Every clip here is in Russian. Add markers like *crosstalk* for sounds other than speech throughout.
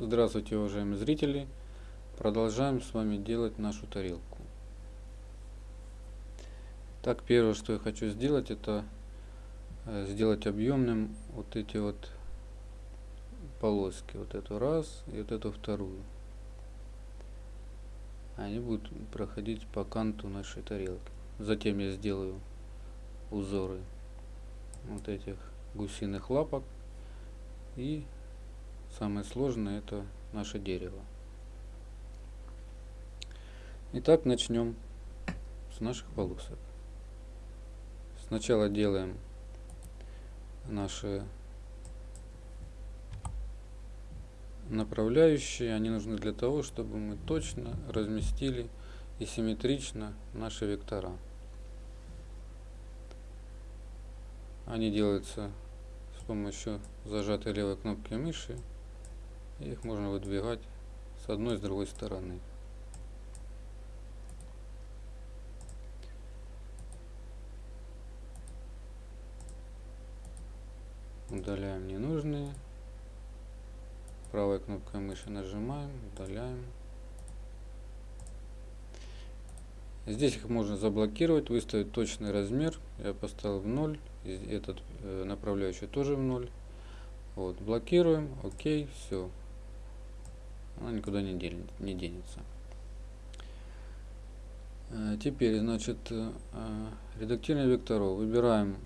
Здравствуйте, уважаемые зрители! Продолжаем с вами делать нашу тарелку. Так, первое, что я хочу сделать, это э, сделать объемным вот эти вот полоски. Вот эту раз и вот эту вторую. Они будут проходить по канту нашей тарелки. Затем я сделаю узоры вот этих гусиных лапок и Самое сложное это наше дерево. Итак, начнем с наших полосок. Сначала делаем наши направляющие. Они нужны для того, чтобы мы точно разместили и симметрично наши вектора. Они делаются с помощью зажатой левой кнопки мыши их можно выдвигать с одной и с другой стороны. Удаляем ненужные. Правой кнопкой мыши нажимаем, удаляем. Здесь их можно заблокировать, выставить точный размер. Я поставил в 0. Этот э, направляющий тоже в 0. Вот, блокируем, окей, все она никуда не, дел, не денется. Э, теперь, значит, э, редактирование векторов. Выбираем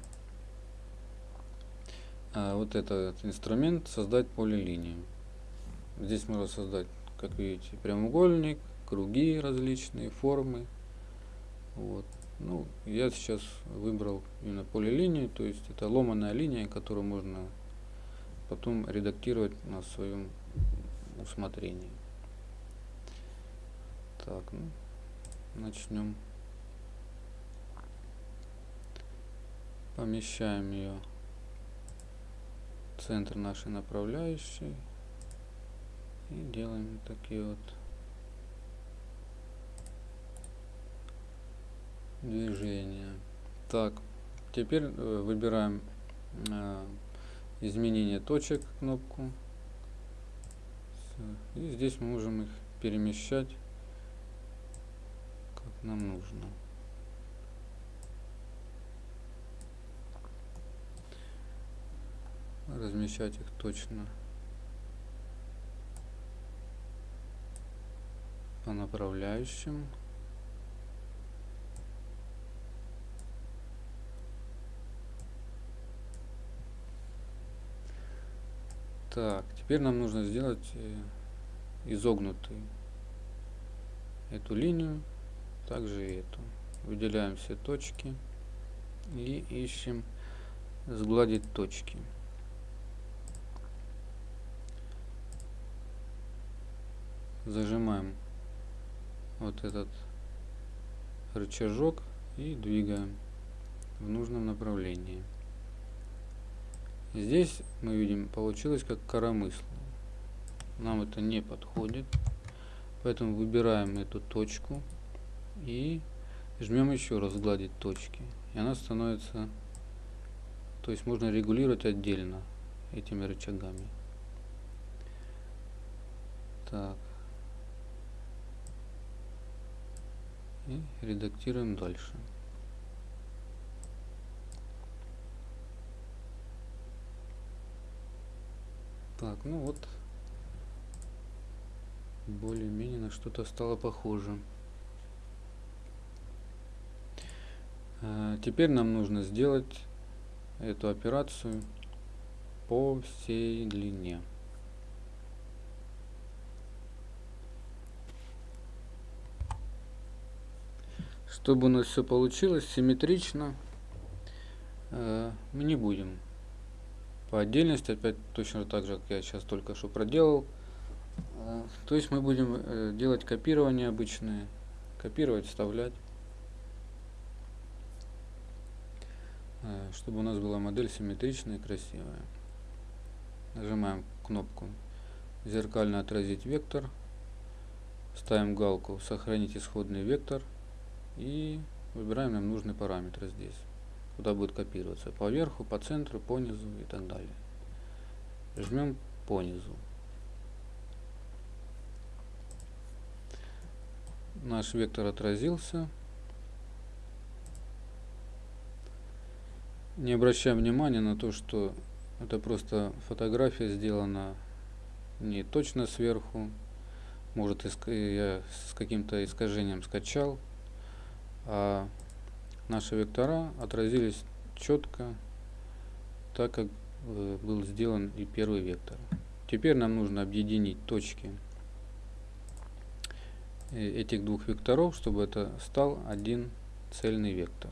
э, вот этот инструмент «Создать полилинию». Здесь можно создать, как видите, прямоугольник, круги различные, формы. Вот. Ну, я сейчас выбрал именно полилинию, то есть это ломаная линия, которую можно потом редактировать на своем усмотрении. Так, ну, начнем. Помещаем ее в центр нашей направляющей и делаем такие вот движения. Так, теперь э, выбираем э, изменение точек кнопку и здесь мы можем их перемещать как нам нужно. Размещать их точно по направляющим. Так, теперь нам нужно сделать э, изогнутый эту линию, также и эту. Выделяем все точки и ищем сгладить точки. Зажимаем вот этот рычажок и двигаем в нужном направлении. Здесь мы видим, получилось как коромысло. Нам это не подходит. Поэтому выбираем эту точку и жмем еще раз гладить точки. И она становится... То есть можно регулировать отдельно этими рычагами. Так. И редактируем дальше. Так, ну вот, более-менее на что-то стало похоже. А, теперь нам нужно сделать эту операцию по всей длине. Чтобы у нас все получилось симметрично, э, мы не будем по отдельности, опять точно так же, как я сейчас только что проделал. А, то есть мы будем э, делать копирование обычное, копировать, вставлять, э, чтобы у нас была модель симметричная и красивая. Нажимаем кнопку «Зеркально отразить вектор», ставим галку «Сохранить исходный вектор» и выбираем нам нужный параметр здесь куда будет копироваться. По верху, по центру, по низу и так далее. Жмем по низу. Наш вектор отразился. Не обращаем внимания на то, что это просто фотография сделана не точно сверху. Может, я с каким-то искажением скачал. А наши вектора отразились четко, так как э, был сделан и первый вектор. Теперь нам нужно объединить точки э, этих двух векторов, чтобы это стал один цельный вектор.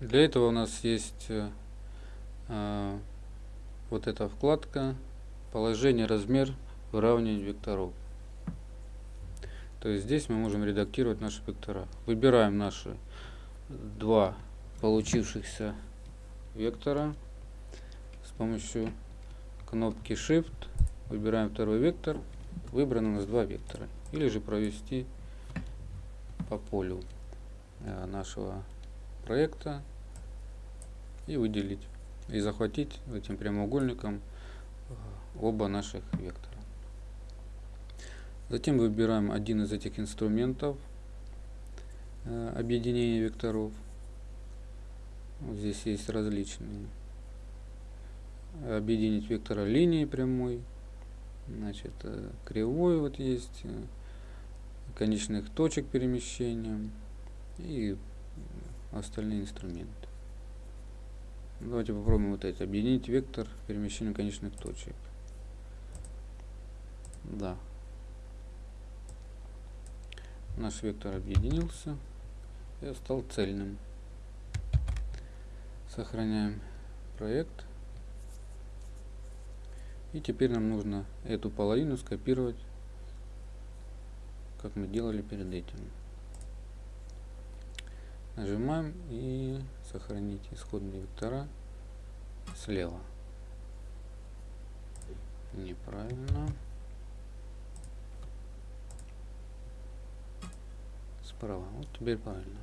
Для этого у нас есть э, э, вот эта вкладка положение, размер, выравнивание векторов. То есть здесь мы можем редактировать наши вектора. Выбираем наши два получившихся вектора с помощью кнопки Shift. Выбираем второй вектор. Выбрано у нас два вектора. Или же провести по полю э, нашего проекта и выделить и захватить этим прямоугольником э, оба наших вектора. Затем выбираем один из этих инструментов э, объединения векторов. Вот здесь есть различные. Объединить вектора линии прямой. Значит, э, кривой вот есть. Конечных точек перемещения. И остальные инструменты. Давайте попробуем вот эти. Объединить вектор перемещения конечных точек. Да. Наш вектор объединился и стал цельным. Сохраняем проект. И теперь нам нужно эту половину скопировать, как мы делали перед этим. Нажимаем и сохранить исходные вектора слева. Неправильно. Справа. Вот теперь правильно.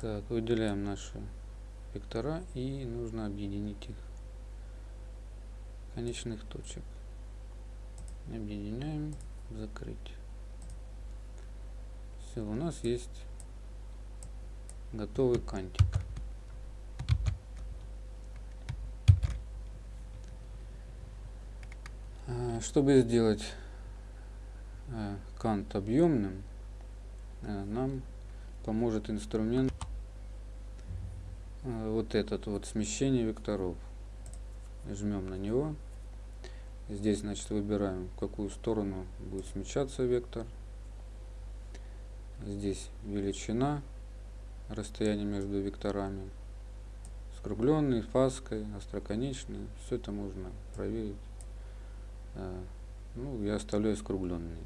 Так, выделяем наши вектора и нужно объединить их конечных точек. Объединяем, закрыть. Все, у нас есть готовый кантик. А, чтобы сделать кант объемным, а, нам поможет инструмент вот этот вот смещение векторов. Жмем на него. Здесь, значит, выбираем, в какую сторону будет смещаться вектор. Здесь величина, расстояние между векторами, скругленный, фаской, остроконечный. Все это можно проверить. Ну, я оставляю скругленный.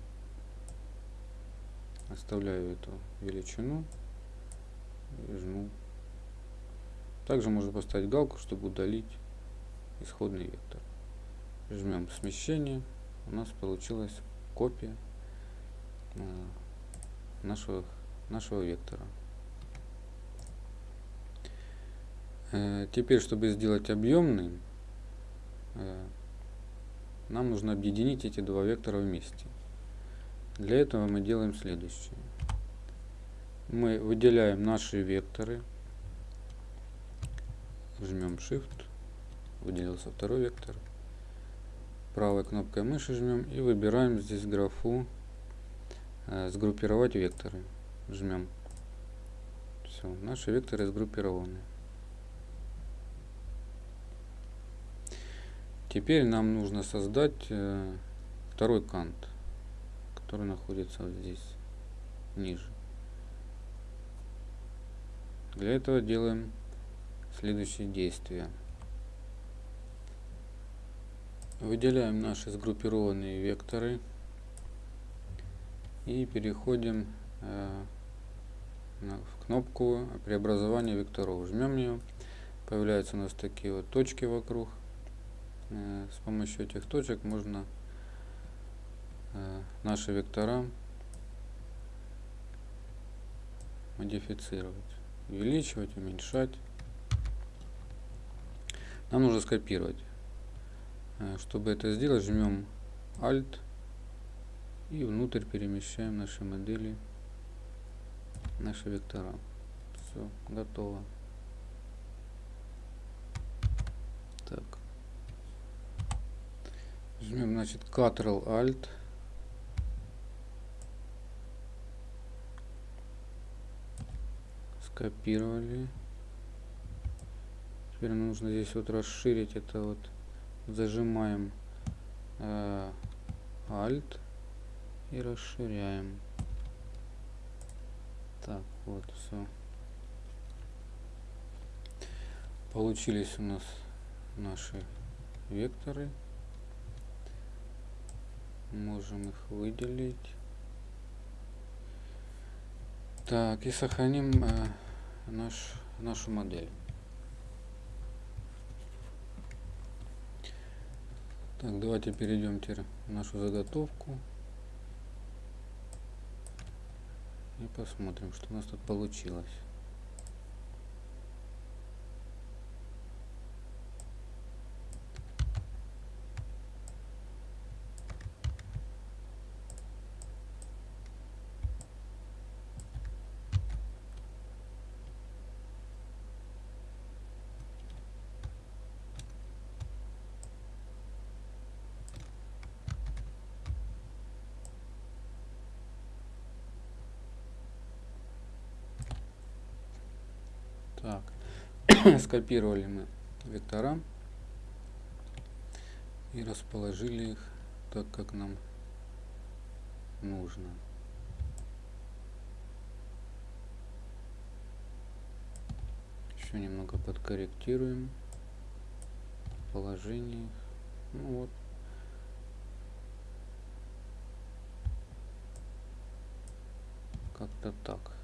Оставляю эту величину и жму. Также можно поставить галку, чтобы удалить исходный вектор. Жмем смещение. У нас получилась копия а, нашего, нашего вектора. Э, теперь, чтобы сделать объемный, э, нам нужно объединить эти два вектора вместе. Для этого мы делаем следующее. Мы выделяем наши векторы, жмем Shift, выделился второй вектор, правой кнопкой мыши жмем и выбираем здесь графу Э, сгруппировать векторы. Жмем. Все, наши векторы сгруппированы. Теперь нам нужно создать э, второй кант, который находится вот здесь, ниже. Для этого делаем следующие действия. Выделяем наши сгруппированные векторы и переходим э, в кнопку преобразования векторов. Жмем ее. Появляются у нас такие вот точки вокруг. Э, с помощью этих точек можно наши вектора модифицировать. Увеличивать, уменьшать. Нам нужно скопировать Э, чтобы это сделать, жмем Alt и внутрь перемещаем наши модели, наши вектора. Все, готово. Так. Жмем, значит, Ctrl Alt. Скопировали. Теперь нужно здесь вот расширить это вот. Зажимаем э, Alt и расширяем. Так, вот все. Получились у нас наши векторы. Можем их выделить. Так, и сохраним э, наш, нашу модель. Так, давайте перейдем теперь в нашу заготовку. И посмотрим, что у нас тут получилось. Так, *coughs* скопировали мы вектора и расположили их так, как нам нужно. Еще немного подкорректируем положение. Ну вот. Как-то так.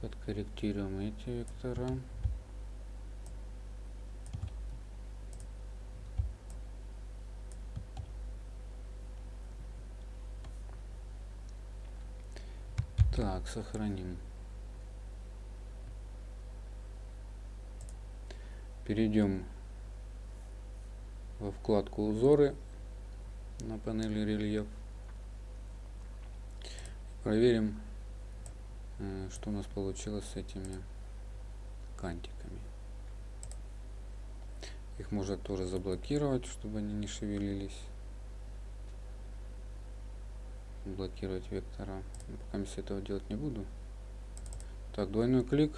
Подкорректируем эти вектора. Так, сохраним. Перейдем во вкладку узоры на панели рельеф. Проверим что у нас получилось с этими кантиками. Их можно тоже заблокировать, чтобы они не шевелились. Блокировать вектора. Пока я этого делать не буду. Так, двойной клик.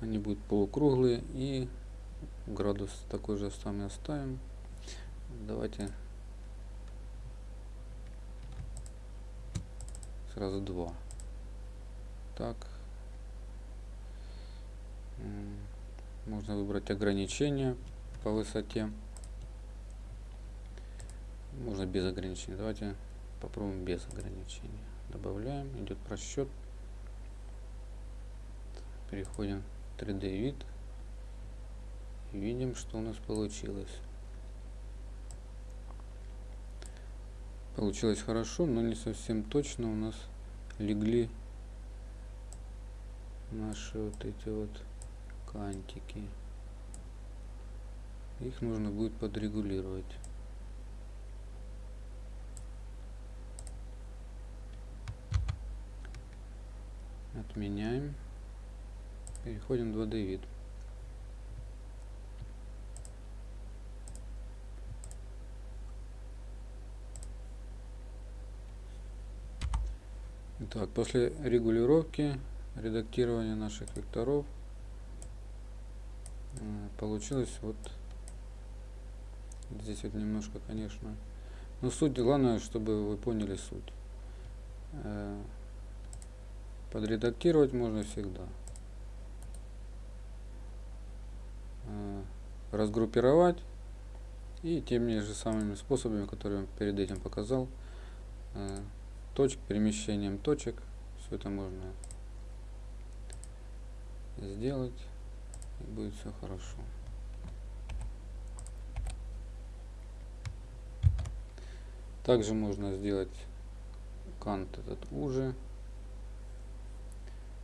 Они будут полукруглые и градус такой же самый оставим. Давайте сразу два. Так. Можно выбрать ограничения по высоте. Можно без ограничений. Давайте попробуем без ограничений. Добавляем, идет просчет. Переходим в 3D вид. Видим, что у нас получилось. Получилось хорошо, но не совсем точно у нас легли наши вот эти вот кантики. Их нужно будет подрегулировать. Отменяем. Переходим в 2D вид. Так, после регулировки, редактирования наших векторов э, получилось вот здесь вот немножко, конечно. Но суть, главное, чтобы вы поняли суть. Э, подредактировать можно всегда. Э, разгруппировать и теми же самыми способами, которые я перед этим показал, точек, перемещением точек. Все это можно сделать. И будет все хорошо. Также можно сделать кант этот уже,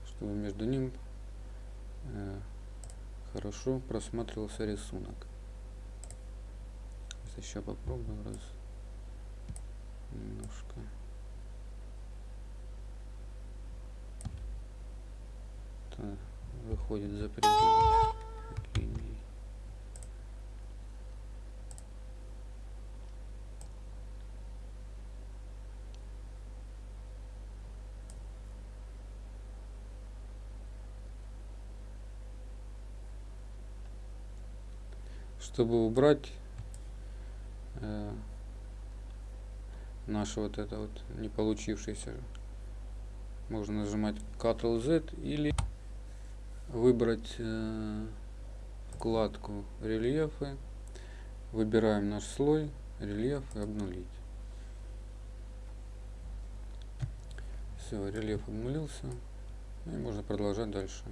чтобы между ним э, хорошо просматривался рисунок. Сейчас еще попробую раз немножко. Выходит за пределы линии. Чтобы убрать э, наш вот это вот не получившийся, можно нажимать Ctrl Z или выбрать э, вкладку рельефы, выбираем наш слой, рельеф и обнулить. Все, рельеф обнулился. И можно продолжать дальше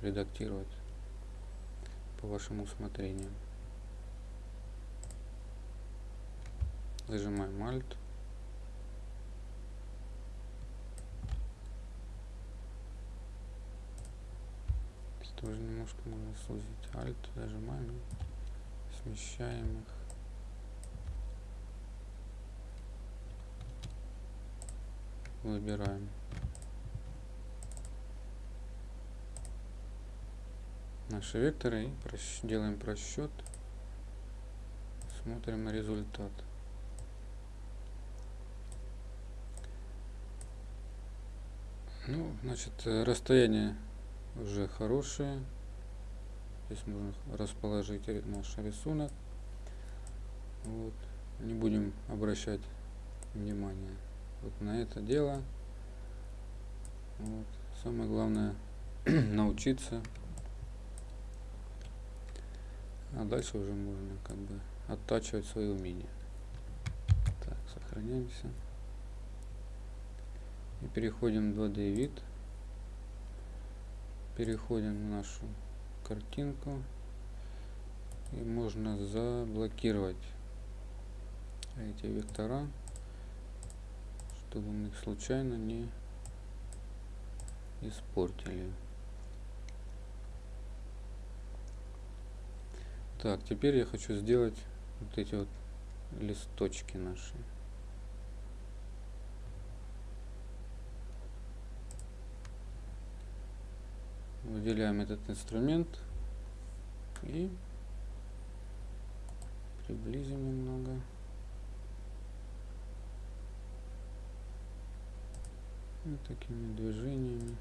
редактировать по вашему усмотрению. Зажимаем Alt. Тоже немножко можно сузить. Alt, зажимаем, смещаем их. Выбираем. Наши векторы и делаем просчет. Смотрим результат. Ну, значит, э, расстояние уже хорошее. Здесь можно расположить наш рисунок. Вот. Не будем обращать внимание вот на это дело. Вот. Самое главное *clears throat* научиться. А дальше уже можно как бы оттачивать свои умения. Так, сохраняемся. И переходим в 2D вид. Переходим в нашу картинку. И можно заблокировать эти вектора, чтобы мы их случайно не испортили. Так, теперь я хочу сделать вот эти вот листочки наши. Выделяем этот инструмент и приблизим немного. Вот такими движениями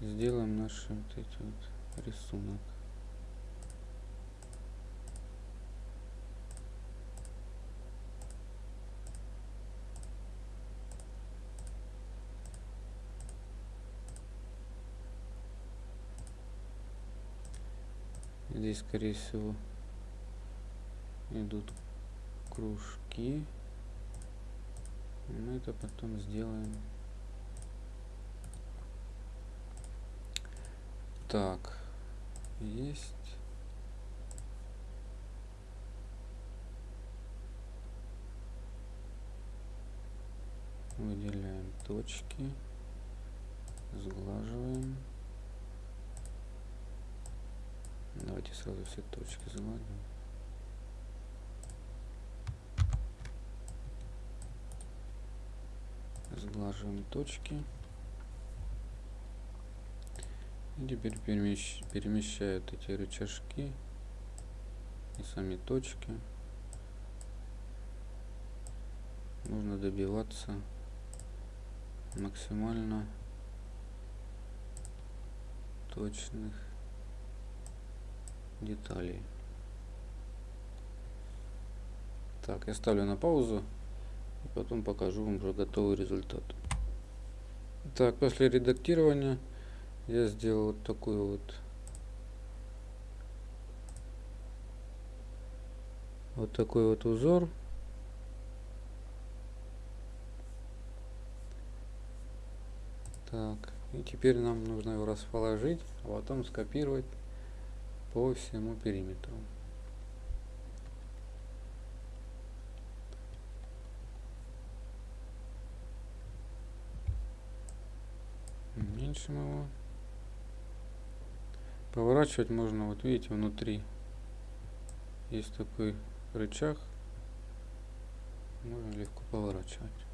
сделаем наш вот эти вот рисунок. Здесь, скорее всего, идут кружки. Мы это потом сделаем. Так, есть. Выделяем точки, сглаживаем. Давайте сразу все точки загладим. Сглаживаем точки. И теперь перемещ... перемещают эти рычажки и сами точки. Нужно добиваться максимально точных деталей. Так, я ставлю на паузу и потом покажу вам уже готовый результат. Так, после редактирования я сделал вот такой вот вот такой вот узор. Так, и теперь нам нужно его расположить, а потом скопировать по всему периметру. Уменьшим его. Поворачивать можно, вот видите, внутри есть такой рычаг, можно легко поворачивать.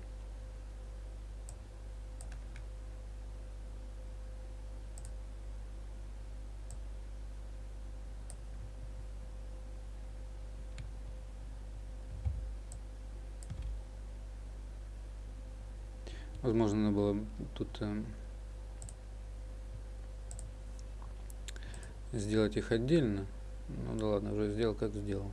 Возможно, надо было тут э, сделать их отдельно. Ну да ладно, уже сделал, как сделал.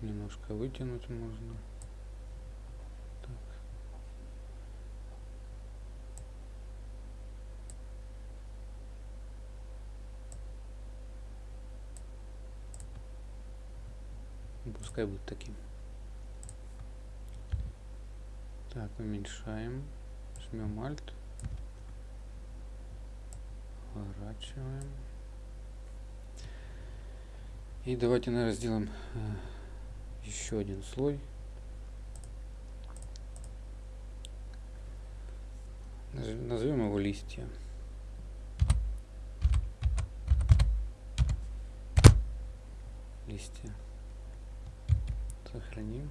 Немножко вытянуть можно. Пускай будет таким. Так, уменьшаем. Жмем Alt. Поворачиваем. И давайте, наверное, сделаем э, еще один слой. Назовем его листья. Листья. Сохраним.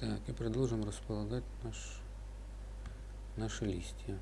Так, и продолжим располагать наш, наши листья.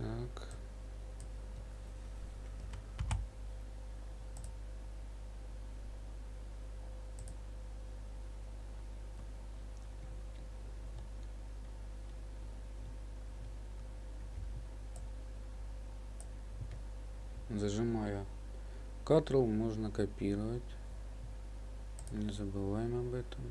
Так. Зажимая Ctrl можно копировать. Не забываем об этом.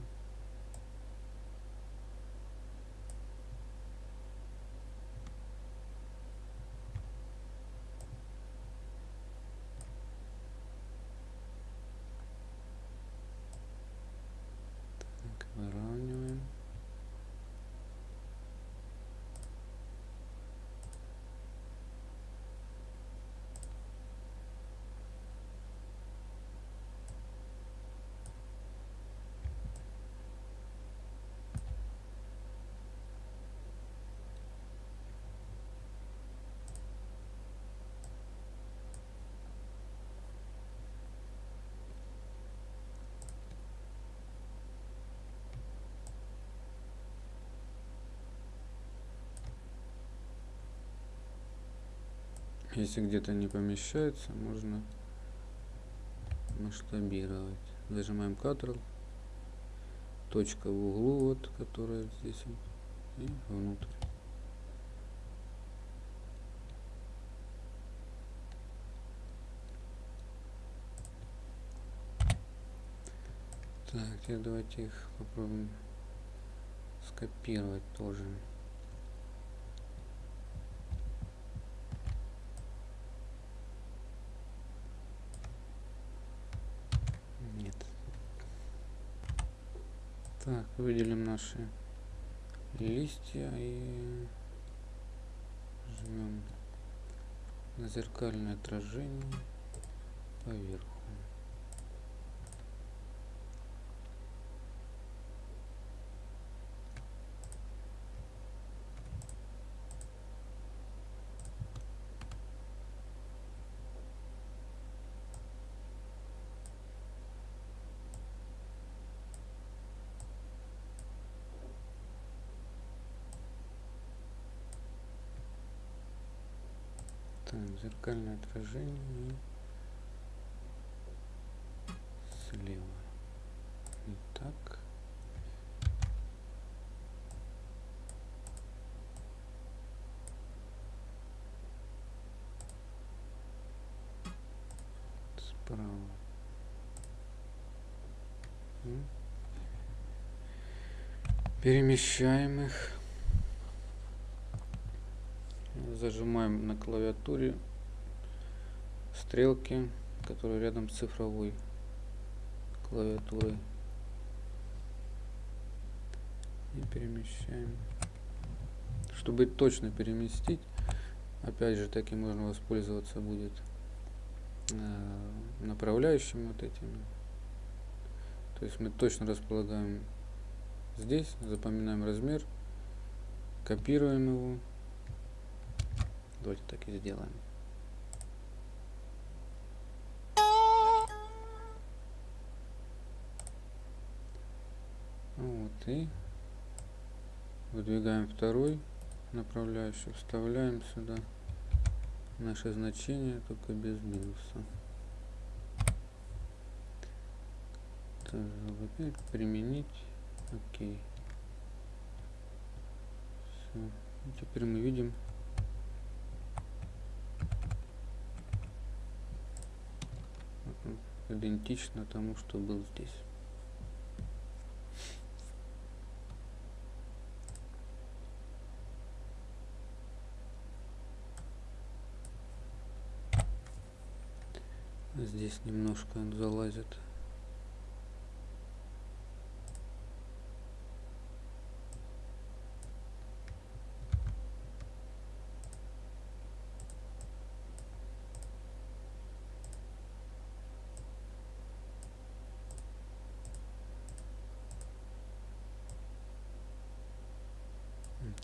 Если где-то не помещается, можно масштабировать. Зажимаем Ctrl, точка в углу, вот, которая здесь, и внутрь. Так, теперь давайте их попробуем скопировать тоже. Так, выделим наши листья и жмем на зеркальное отражение поверху. ставим зеркальное отражение слева. так, Справа. Перемещаем их. Зажимаем на клавиатуре стрелки, которые рядом с цифровой клавиатурой. И перемещаем. Чтобы точно переместить, опять же таки можно воспользоваться будет э, направляющими вот этими. То есть мы точно располагаем здесь, запоминаем размер, копируем его. Давайте так и сделаем. Вот и выдвигаем второй направляющий, вставляем сюда наше значение, только без минуса. Так, применить. Окей. Все. Теперь мы видим идентично тому, что был здесь. Здесь немножко он залазит.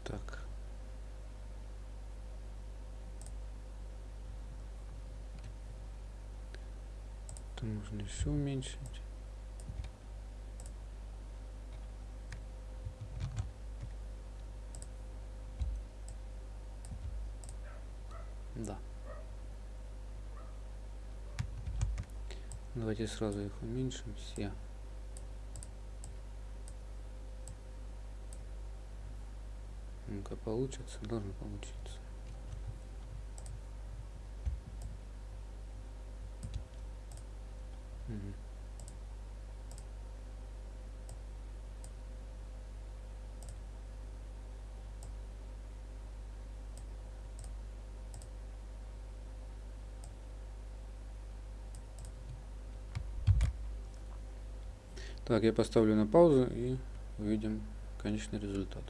Так. Это можно еще уменьшить. Да. Давайте сразу их уменьшим все. Получится, должно получиться. Угу. Так, я поставлю на паузу и увидим конечный результат.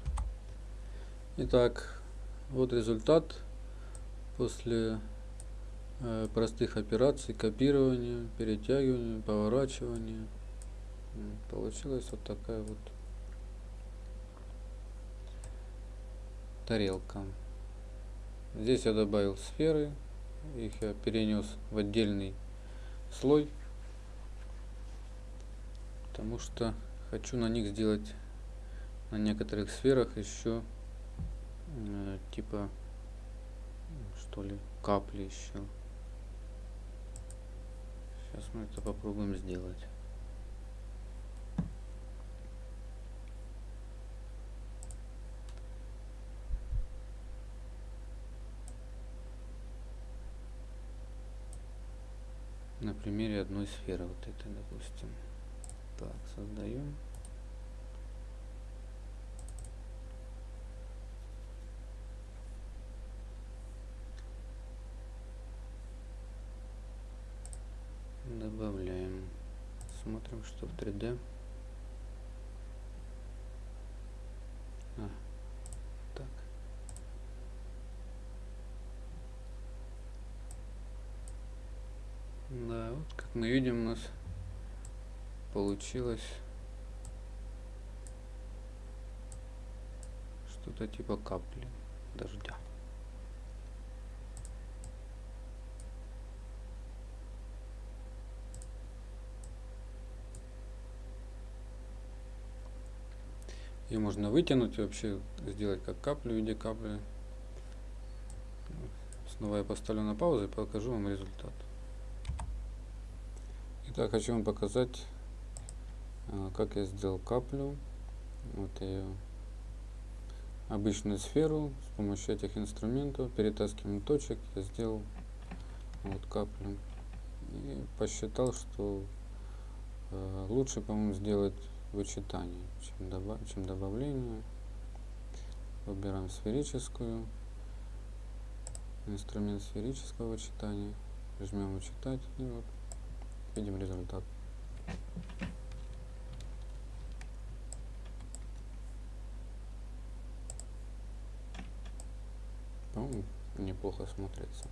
Итак, вот результат после э, простых операций копирования, перетягивания, поворачивания. Получилась вот такая вот тарелка. Здесь я добавил сферы, их я перенес в отдельный слой, потому что хочу на них сделать на некоторых сферах еще э, типа что ли капли еще сейчас мы это попробуем сделать. На примере одной сферы вот этой допустим. Так создаем добавляем смотрим что в 3d а, так. Да вот как мы видим у нас получилось что-то типа капли дождя Ее можно вытянуть вообще, сделать как каплю в виде капли. Снова я поставлю на паузу и покажу вам результат. Итак, хочу вам показать, а, как я сделал каплю. Вот я обычную сферу с помощью этих инструментов, перетаскиванием точек, я сделал вот каплю. и посчитал, что э, лучше, по-моему, сделать вычитание, чем, добав чем добавление. Выбираем сферическую, инструмент сферического вычитания, жмем вычитать и вот видим результат. По-моему, неплохо смотрится.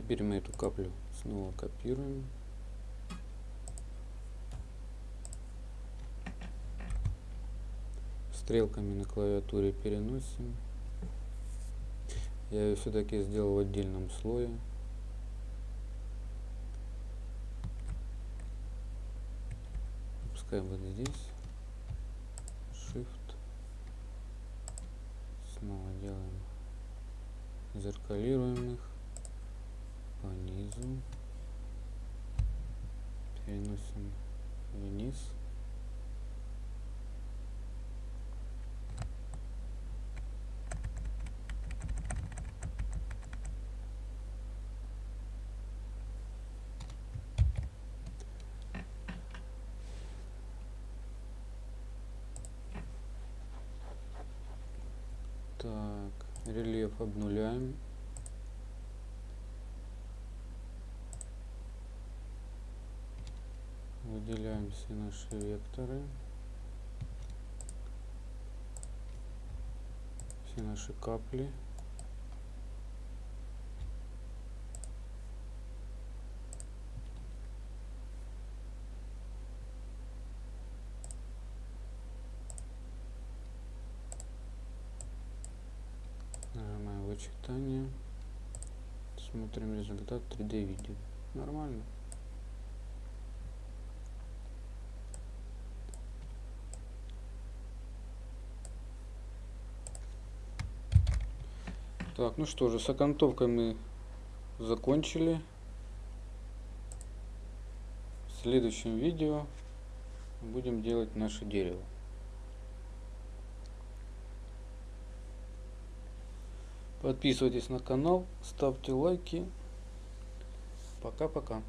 Теперь мы эту каплю снова копируем. Стрелками на клавиатуре переносим. Я ее все-таки сделал в отдельном слое. Пускай будет здесь. Shift. Снова делаем. Зеркалируем их низу. Переносим вниз. Так, рельеф обнуляем. Выделяем все наши векторы. Все наши капли. вычитание. Смотрим результат 3D видео. Нормально. Так, ну что же, с окантовкой мы закончили. В следующем видео будем делать наше дерево. Подписывайтесь на канал, ставьте лайки. Пока-пока.